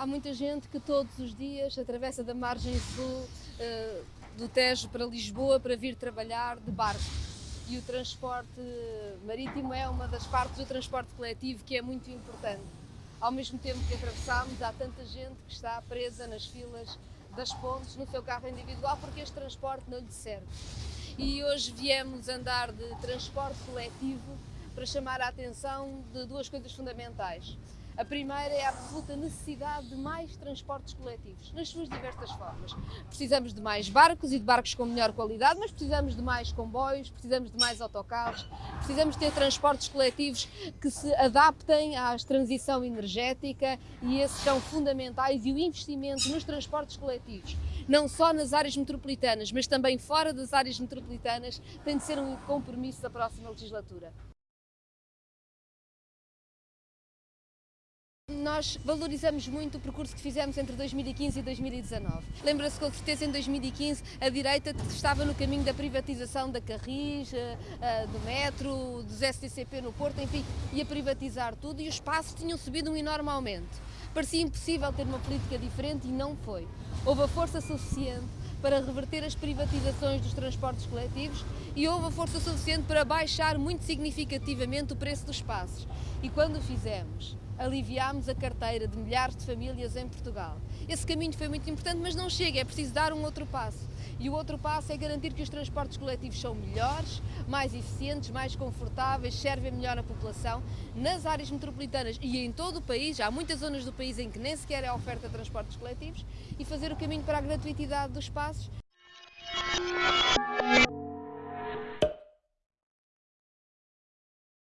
Há muita gente que todos os dias atravessa da margem sul uh, do Tejo para Lisboa para vir trabalhar de barco. E o transporte marítimo é uma das partes do transporte coletivo que é muito importante. Ao mesmo tempo que atravessamos, há tanta gente que está presa nas filas das pontes no seu carro individual porque este transporte não lhe serve. E hoje viemos andar de transporte coletivo para chamar a atenção de duas coisas fundamentais. A primeira é a absoluta necessidade de mais transportes coletivos, nas suas diversas formas. Precisamos de mais barcos e de barcos com melhor qualidade, mas precisamos de mais comboios, precisamos de mais autocarros, precisamos ter transportes coletivos que se adaptem à transição energética e esses são fundamentais e o investimento nos transportes coletivos, não só nas áreas metropolitanas, mas também fora das áreas metropolitanas, tem de ser um compromisso da próxima legislatura. Nós valorizamos muito o percurso que fizemos entre 2015 e 2019. Lembra-se com certeza em 2015 a direita estava no caminho da privatização da Carris, eh, eh, do metro, dos STCP no Porto, enfim, ia privatizar tudo e os passos tinham subido um enorme aumento. Parecia impossível ter uma política diferente e não foi. Houve a força suficiente para reverter as privatizações dos transportes coletivos e houve a força suficiente para baixar muito significativamente o preço dos passos. E quando o fizemos, aliviámos a carteira de milhares de famílias em Portugal. Esse caminho foi muito importante, mas não chega, é preciso dar um outro passo. E o outro passo é garantir que os transportes coletivos são melhores, mais eficientes, mais confortáveis, servem melhor a população nas áreas metropolitanas e em todo o país. Há muitas zonas do país em que nem sequer é oferta de transportes coletivos e fazer o caminho para a gratuitidade dos passos.